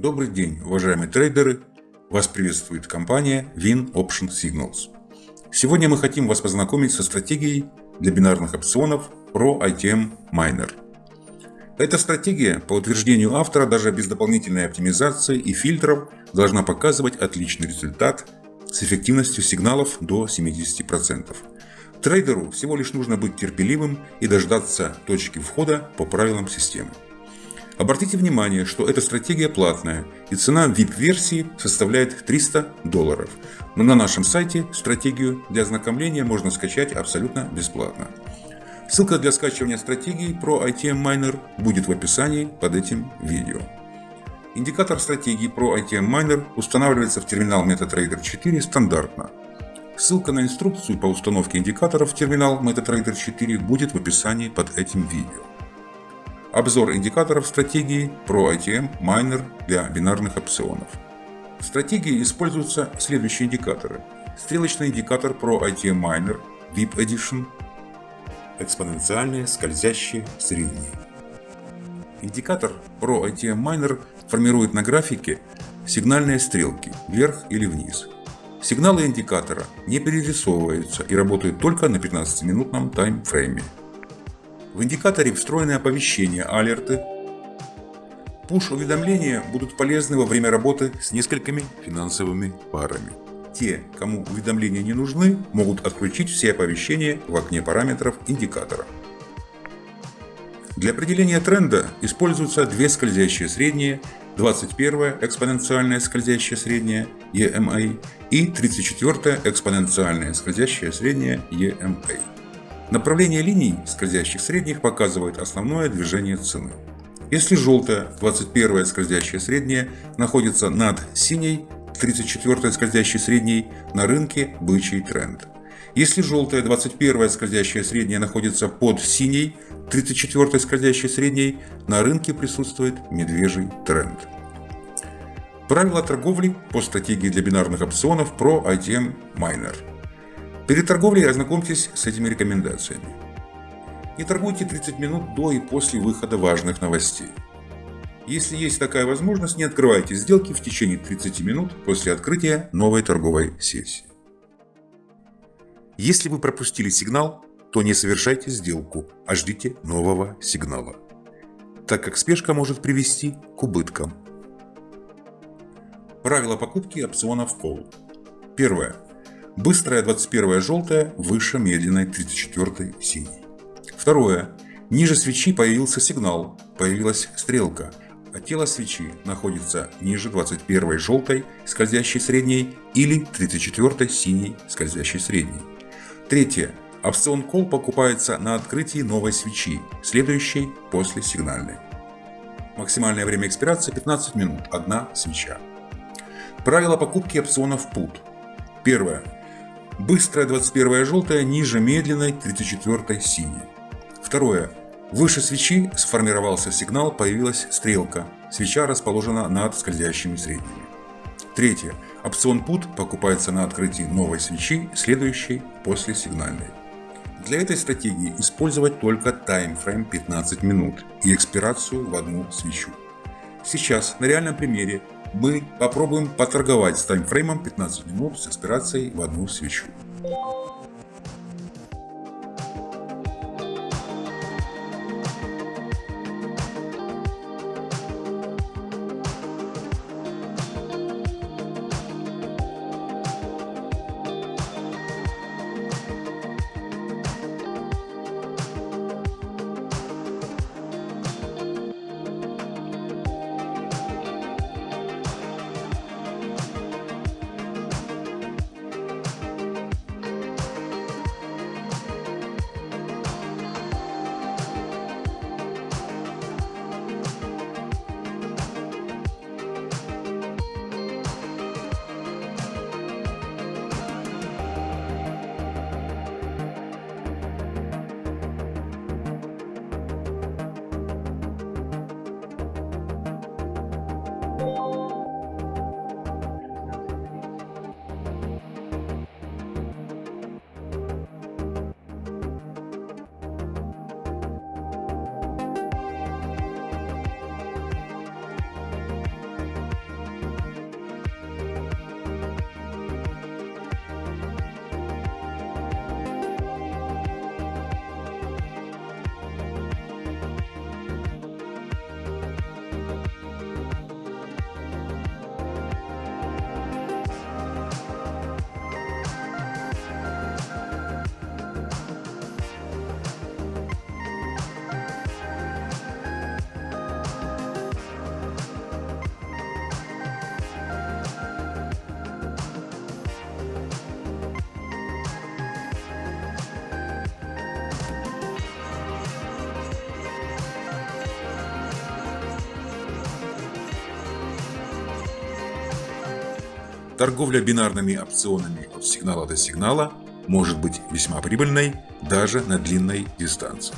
Добрый день, уважаемые трейдеры! Вас приветствует компания Win Option Signals. Сегодня мы хотим вас познакомить со стратегией для бинарных опционов Pro ITM Miner. Эта стратегия, по утверждению автора, даже без дополнительной оптимизации и фильтров, должна показывать отличный результат с эффективностью сигналов до 70%. Трейдеру всего лишь нужно быть терпеливым и дождаться точки входа по правилам системы. Обратите внимание, что эта стратегия платная и цена VIP-версии составляет 300 долларов. Но на нашем сайте стратегию для ознакомления можно скачать абсолютно бесплатно. Ссылка для скачивания стратегии про ITM Miner будет в описании под этим видео. Индикатор стратегии про ITM Miner устанавливается в терминал MetaTrader 4 стандартно. Ссылка на инструкцию по установке индикаторов в терминал MetaTrader 4 будет в описании под этим видео. Обзор индикаторов стратегии Pro ITM Miner для бинарных опционов. В стратегии используются следующие индикаторы. Стрелочный индикатор Pro ITM Miner VIP Edition, экспоненциальные скользящие средние. Индикатор Pro ITM Miner формирует на графике сигнальные стрелки вверх или вниз. Сигналы индикатора не перерисовываются и работают только на 15-минутном таймфрейме. В индикаторе встроены оповещения, алерты. Пуш-уведомления будут полезны во время работы с несколькими финансовыми парами. Те, кому уведомления не нужны, могут отключить все оповещения в окне параметров индикатора. Для определения тренда используются две скользящие средние, 21 экспоненциальное скользящее среднее EMA и 34 экспоненциальное скользящее среднее EMA. Направление линий скользящих средних показывает основное движение цены. Если желтая 21 скользящая средняя находится над синей 34 скользящей средней на рынке бычий тренд. Если желтая 21 скользящая средняя находится под синей 34 скользящей средней, на рынке присутствует медвежий тренд. Правила торговли по стратегии для бинарных опционов Pro ITM Miner. Перед торговлей ознакомьтесь с этими рекомендациями. Не торгуйте 30 минут до и после выхода важных новостей. Если есть такая возможность, не открывайте сделки в течение 30 минут после открытия новой торговой сессии. Если вы пропустили сигнал, то не совершайте сделку, а ждите нового сигнала, так как спешка может привести к убыткам. Правила покупки опционов Call. Первое. Быстрая 21 желтая выше медленной 34 синей. Второе. Ниже свечи появился сигнал, появилась стрелка, а тело свечи находится ниже 21 желтой скользящей средней или 34 синей скользящей средней. Третье. Опцион Call покупается на открытии новой свечи, следующей после сигнальной. Максимальное время экспирации 15 минут, одна свеча. Правила покупки опционов Put. Первое. Быстрая 21 желтая ниже медленной 34 синей. Второе. Выше свечи сформировался сигнал, появилась стрелка. Свеча расположена над скользящими средними. Третье. Опцион Put покупается на открытии новой свечи, следующей после сигнальной. Для этой стратегии использовать только таймфрейм 15 минут и экспирацию в одну свечу. Сейчас на реальном примере мы попробуем поторговать с таймфреймом 15 минут с экспирацией в одну свечу. Торговля бинарными опционами от сигнала до сигнала может быть весьма прибыльной даже на длинной дистанции.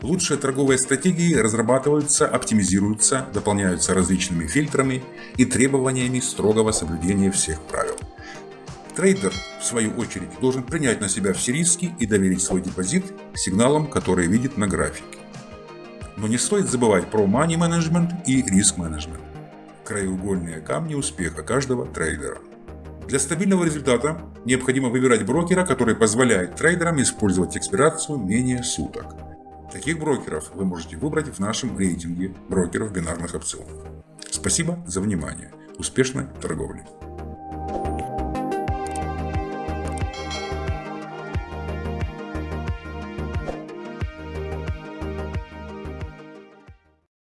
Лучшие торговые стратегии разрабатываются, оптимизируются, дополняются различными фильтрами и требованиями строгого соблюдения всех правил. Трейдер, в свою очередь, должен принять на себя все риски и доверить свой депозит сигналам, которые видит на графике. Но не стоит забывать про money management и риск менеджмент краеугольные камни успеха каждого трейдера. Для стабильного результата необходимо выбирать брокера, который позволяет трейдерам использовать экспирацию менее суток. Таких брокеров вы можете выбрать в нашем рейтинге брокеров бинарных опционов. Спасибо за внимание. Успешной торговли!